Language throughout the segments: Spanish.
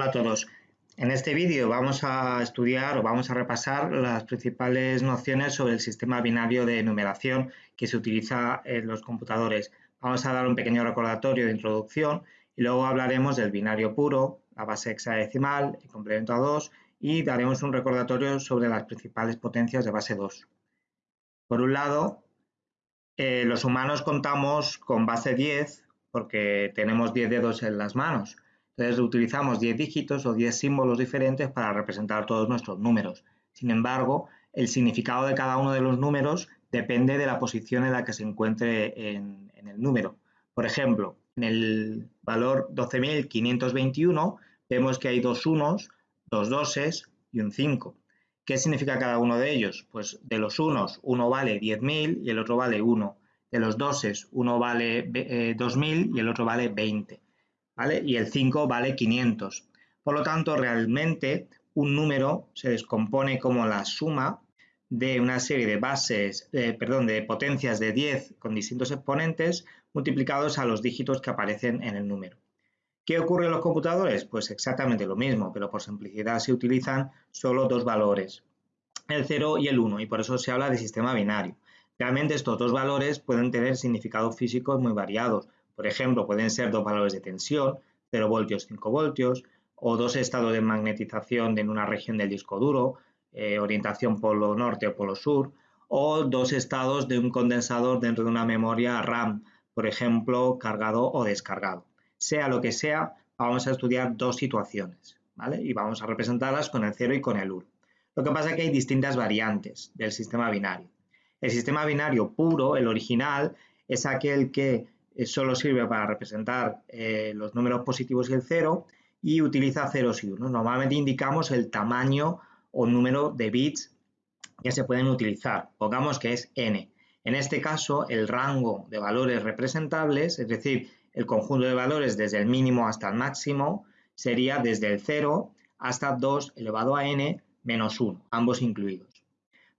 Hola a todos. En este vídeo vamos a estudiar o vamos a repasar las principales nociones sobre el sistema binario de numeración que se utiliza en los computadores. Vamos a dar un pequeño recordatorio de introducción y luego hablaremos del binario puro, la base hexadecimal, el complemento a 2 y daremos un recordatorio sobre las principales potencias de base 2. Por un lado, eh, los humanos contamos con base 10 porque tenemos 10 dedos en las manos. Entonces utilizamos 10 dígitos o 10 símbolos diferentes para representar todos nuestros números. Sin embargo, el significado de cada uno de los números depende de la posición en la que se encuentre en, el número. Por ejemplo, en el valor 12.521 vemos que hay dos unos, dos doses y un 5. ¿Qué significa cada uno de ellos? Pues de los unos, uno vale 10.000 y el otro vale 1. De los doses, uno vale 2.000 eh, y el otro vale 20. Y el 5 vale 500. Por lo tanto, realmente un número se descompone como la suma de una serie de bases, eh, perdón, de potencias de 10 con distintos exponentes multiplicados a los dígitos que aparecen en el número. ¿Qué ocurre en los computadores? Pues exactamente lo mismo, pero por simplicidad se utilizan solo dos valores, el 0 y el 1, y por eso se habla de sistema binario. Realmente estos dos valores pueden tener significados físicos muy variados, por ejemplo, pueden ser dos valores de tensión, 0 voltios, 5 voltios, o dos estados de magnetización en una región del disco duro, eh, orientación polo norte o polo sur, o dos estados de un condensador dentro de una memoria RAM, por ejemplo, cargado o descargado. Sea lo que sea, vamos a estudiar dos situaciones, ¿vale? Y vamos a representarlas con el 0 y con el 1. Lo que pasa es que hay distintas variantes del sistema binario. El sistema binario puro, el original, es aquel que solo sirve para representar eh, los números positivos y el cero y utiliza ceros y unos. Normalmente indicamos el tamaño o número de bits que se pueden utilizar. Pongamos que es n. En este caso, el rango de valores representables, es decir, el conjunto de valores desde el mínimo hasta el máximo, sería desde el 0 hasta 2 elevado a n menos 1, ambos incluidos.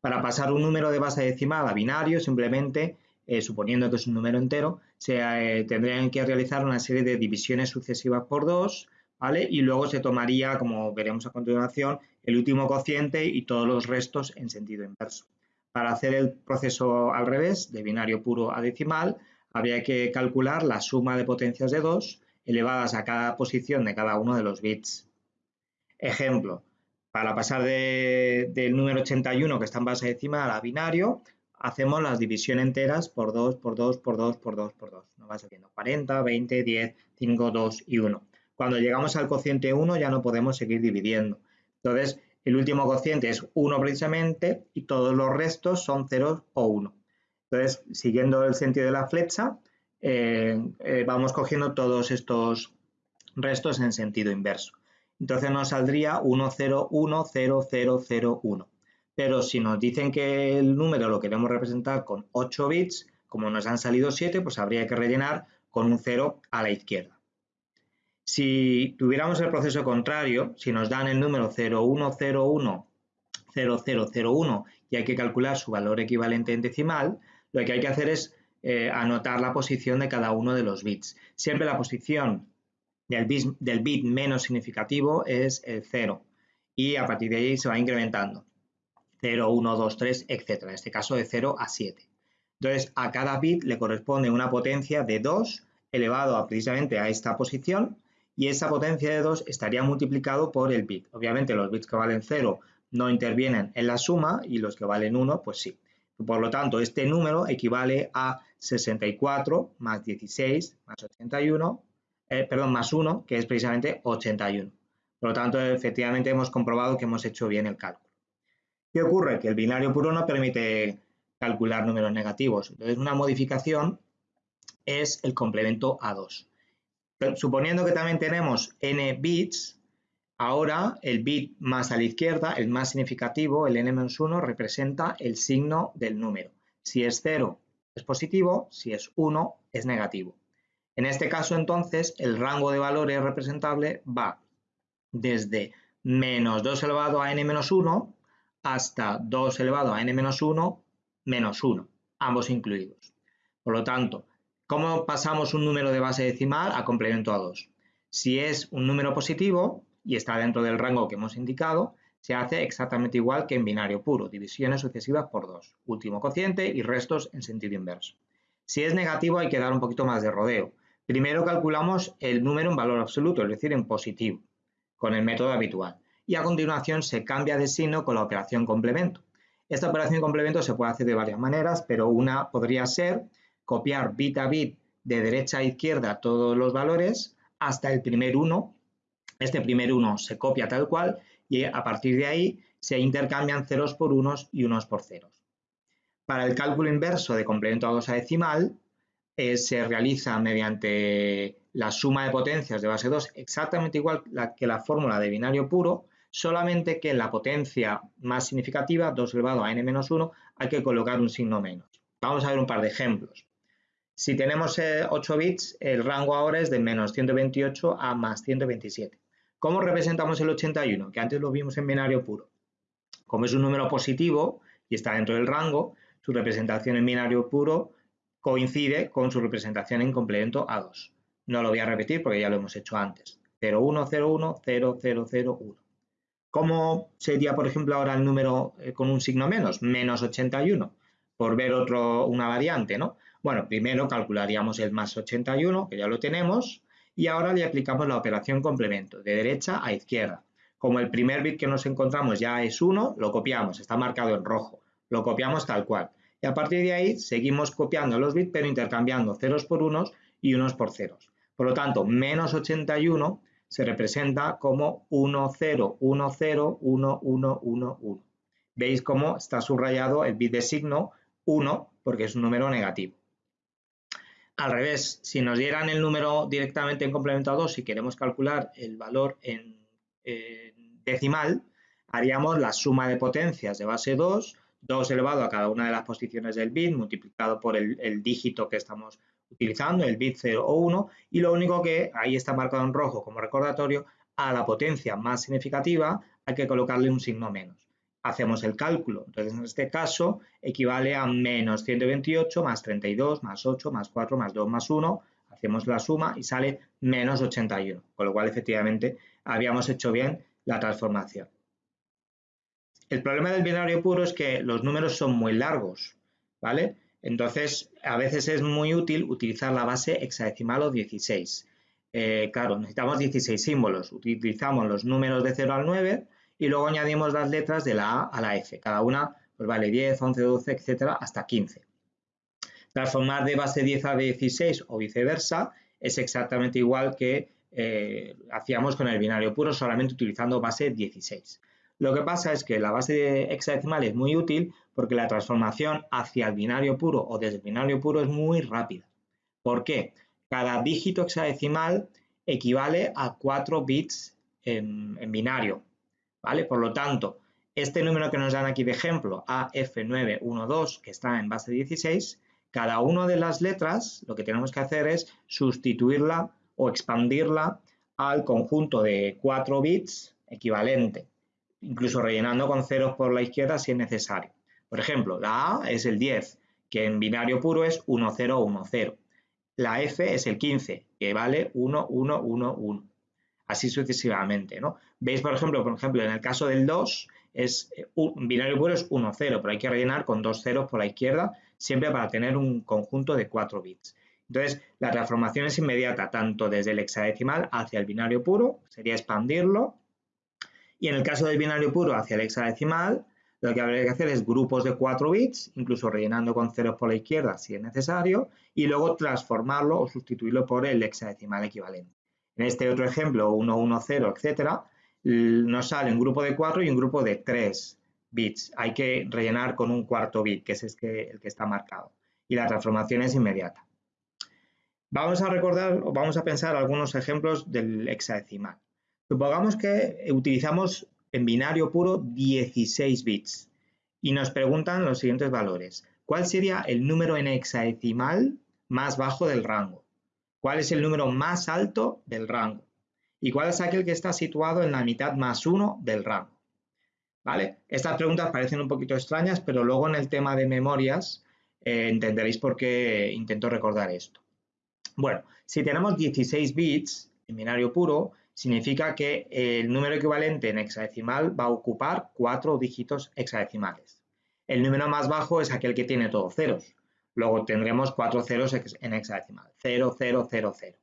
Para pasar un número de base decimal a binario, simplemente eh, suponiendo que es un número entero, se eh, tendrían que realizar una serie de divisiones sucesivas por 2, ¿vale? Y luego se tomaría, como veremos a continuación, el último cociente y todos los restos en sentido inverso. Para hacer el proceso al revés, de binario puro a decimal, habría que calcular la suma de potencias de 2 elevadas a cada posición de cada uno de los bits. Ejemplo, para pasar del número 81 que está en base decimal a binario, hacemos las divisiones enteras por 2, por 2, por 2, por 2, por 2. Nos va saliendo 40, 20, 10, 5, 2 y 1. Cuando llegamos al cociente 1 ya no podemos seguir dividiendo. Entonces, el último cociente es 1 precisamente y todos los restos son 0 o 1. Entonces, siguiendo el sentido de la flecha, eh, eh, vamos cogiendo todos estos restos en sentido inverso. Entonces nos saldría 1, 0, 1, 0, 0, 0, 1 pero si nos dicen que el número lo queremos representar con 8 bits, como nos han salido 7, pues habría que rellenar con un 0 a la izquierda. Si tuviéramos el proceso contrario, si nos dan el número 0101 0001 y hay que calcular su valor equivalente en decimal, lo que hay que hacer es eh, anotar la posición de cada uno de los bits. Siempre la posición del del bit menos significativo es el 0 y a partir de ahí se va incrementando. 0, 1, 2, 3, etc. En este caso de 0 a 7. Entonces, a cada bit le corresponde una potencia de 2 elevado a, precisamente a esta posición y esa potencia de 2 estaría multiplicado por el bit. Obviamente los bits que valen 0 no intervienen en la suma y los que valen 1 pues sí. Por lo tanto, este número equivale a 64 más 16 más 81, eh, perdón, más 1, que es precisamente 81. Por lo tanto, efectivamente hemos comprobado que hemos hecho bien el cálculo. ¿Qué ocurre? Que el binario puro no permite calcular números negativos. Entonces, una modificación es el complemento a 2. suponiendo que también tenemos n bits, ahora el bit más a la izquierda, el más significativo, el n-1, representa el signo del número. Si es 0 es positivo, si es 1 es negativo. En este caso, entonces, el rango de valores representable va desde menos 2 elevado a n-1 hasta 2 elevado a n-1 menos 1, ambos incluidos. Por lo tanto, ¿cómo pasamos un número de base decimal a complemento a 2? Si es un número positivo, y está dentro del rango que hemos indicado, se hace exactamente igual que en binario puro, divisiones sucesivas por 2, último cociente y restos en sentido inverso. Si es negativo hay que dar un poquito más de rodeo. Primero calculamos el número en valor absoluto, es decir, en positivo, con el método habitual. Y a continuación se cambia de signo con la operación complemento. Esta operación complemento se puede hacer de varias maneras, pero una podría ser copiar bit a bit de derecha a izquierda todos los valores hasta el primer 1. Este primer 1 se copia tal cual y a partir de ahí se intercambian ceros por unos y unos por ceros. Para el cálculo inverso de complemento a 2 a decimal eh, se realiza mediante la suma de potencias de base 2 exactamente igual que la fórmula de binario puro, solamente que en la potencia más significativa, 2 elevado a n-1, hay que colocar un signo menos. Vamos a ver un par de ejemplos. Si tenemos 8 eh, bits, el rango ahora es de menos 128 a más 127. ¿Cómo representamos el 81? Que antes lo vimos en binario puro. Como es un número positivo y está dentro del rango, su representación en binario puro coincide con su representación en complemento a 2. No lo voy a repetir porque ya lo hemos hecho antes. 0101 0001. ¿Cómo sería, por ejemplo, ahora el número eh, con un signo menos? Menos 81, por ver otro, una variante, ¿no? Bueno, primero calcularíamos el más 81, que ya lo tenemos, y ahora le aplicamos la operación complemento, de derecha a izquierda. Como el primer bit que nos encontramos ya es 1, lo copiamos, está marcado en rojo, lo copiamos tal cual. Y a partir de ahí seguimos copiando los bits, pero intercambiando ceros por unos y unos por ceros. Por lo tanto, menos 81 se representa como 1, 0, 1, 0, 1, 1, 1, 1. Veis cómo está subrayado el bit de signo 1 porque es un número negativo. Al revés, si nos dieran el número directamente en complemento a 2, si queremos calcular el valor en, decimal, haríamos la suma de potencias de base 2, 2 elevado a cada una de las posiciones del bit, multiplicado por el dígito que estamos utilizando, el bit 0 o 1, y lo único que ahí está marcado en rojo como recordatorio, a la potencia más significativa hay que colocarle un signo menos hacemos el cálculo. Entonces, en este caso, equivale a menos 128 más 32 más 8 más 4 más 2 más 1. Hacemos la suma y sale menos 81, con lo cual, efectivamente, habíamos hecho bien la transformación. El problema del binario puro es que los números son muy largos, ¿vale? Entonces, a veces es muy útil utilizar la base hexadecimal o 16. Eh, claro, necesitamos 16 símbolos. Utilizamos los números de 0 al 9 y luego añadimos las letras de la A a la F. Cada una pues vale 10, 11, 12, etcétera, hasta 15. Transformar de base 10 a 16 o viceversa es exactamente igual que eh, hacíamos con el binario puro, solamente utilizando base 16. Lo que pasa es que la base hexadecimal es muy útil porque la transformación hacia el binario puro o desde el binario puro es muy rápida. ¿Por qué? Cada dígito hexadecimal equivale a 4 bits en binario. ¿vale? Por lo tanto, este número que nos dan aquí de ejemplo, AF912, que está en base 16, cada una de las letras lo que tenemos que hacer es sustituirla o expandirla al conjunto de 4 bits equivalente, incluso rellenando con ceros por la izquierda si es necesario. Por ejemplo, la A es el 10, que en binario puro es 1010. La F es el 15, que vale 1111 así sucesivamente, ¿no? Veis, por ejemplo, por ejemplo, en el caso del 2, es, un binario puro es 1, 0, pero hay que rellenar con dos ceros por la izquierda, siempre para tener un conjunto de 4 bits. Entonces, la transformación es inmediata, tanto desde el hexadecimal hacia el binario puro, sería expandirlo, y en el caso del binario puro hacia el hexadecimal, lo que habría que hacer es grupos de 4 bits, incluso rellenando con ceros por la izquierda si es necesario, y luego transformarlo o sustituirlo por el hexadecimal equivalente. En este otro ejemplo, 1, 1, 0, etcétera, nos sale un grupo de 4 y un grupo de 3 bits. Hay que rellenar con un cuarto bit, que es el que está marcado. Y la transformación es inmediata. Vamos a recordar o vamos a pensar algunos ejemplos del hexadecimal. Supongamos que utilizamos en binario puro 16 bits y nos preguntan los siguientes valores. ¿Cuál sería el número en hexadecimal más bajo del rango? ¿Cuál es el número más alto del rango? ¿Y cuál es aquel que está situado en la mitad más 1 del rango? ¿Vale? Estas preguntas parecen un poquito extrañas, pero luego en el tema de memorias eh, entenderéis por qué intento recordar esto. Bueno, si tenemos 16 bits en binario puro, significa que el número equivalente en hexadecimal va a ocupar cuatro dígitos hexadecimales. El número más bajo es aquel que tiene todos ceros. Luego tendremos cuatro ceros en hexadecimal. 0, 0, 0, 0.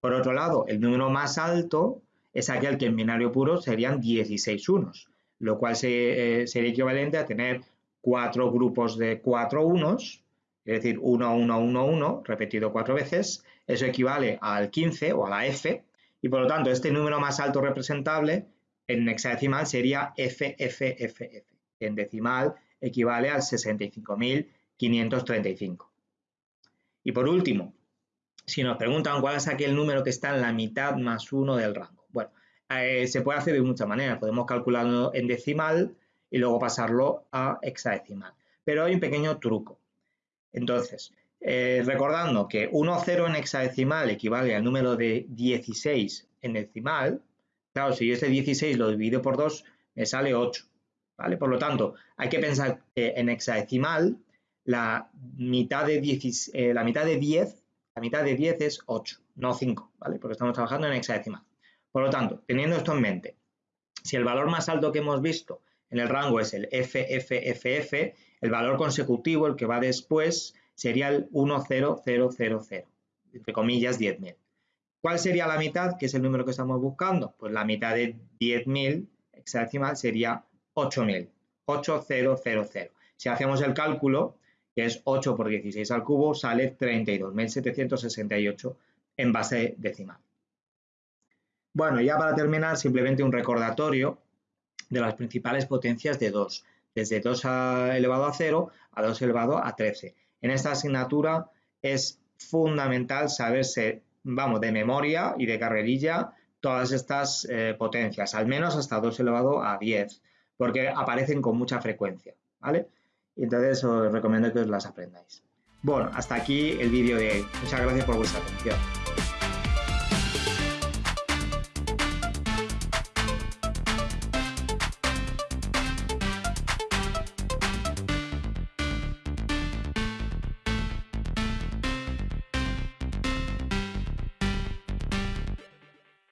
Por otro lado, el número más alto es aquel que en binario puro serían 16 unos, lo cual eh, sería equivalente a tener cuatro grupos de cuatro unos, es decir, 1, 1, 1, 1, repetido cuatro veces. Eso equivale al 15 o a la F, y por lo tanto este número más alto representable en hexadecimal sería FFFF, que en decimal equivale al 65.535. Y por último, si nos preguntan cuál es aquel número que está en la mitad más 1 del rango. Bueno, eh, se puede hacer de muchas maneras. Podemos calcularlo en decimal y luego pasarlo a hexadecimal. Pero hay un pequeño truco. Entonces, eh, recordando que 1, 0 en hexadecimal equivale al número de 16 en decimal, claro, si yo este 16 lo divido por 2, me sale 8, ¿vale? Por lo tanto, hay que pensar que en hexadecimal la mitad de, 10, eh, la mitad de 10, la mitad de 10 es 8, no 5, ¿vale? Porque estamos trabajando en hexadecimal. Por lo tanto, teniendo esto en mente, si el valor más alto que hemos visto en el rango es el FFFF, el valor consecutivo, el que va después, sería el 10000, entre comillas 10.000. ¿Cuál sería la mitad, que es el número que estamos buscando? Pues la mitad de 10.000 hexadecimal sería 8.000, 8000. Si hacemos el cálculo, que es 8 por 16 al cubo, sale 32.768 en base decimal. Bueno, ya para terminar, simplemente un recordatorio de las principales potencias de 2, desde 2 elevado a 0 a 2 elevado a 13. En esta asignatura es fundamental saberse, vamos, de memoria y de carrerilla todas estas eh, potencias, al menos hasta 2 elevado a 10, porque aparecen con mucha frecuencia, ¿vale? Entonces os recomiendo que os las aprendáis. Bueno, hasta aquí el vídeo de hoy. Muchas gracias por vuestra atención.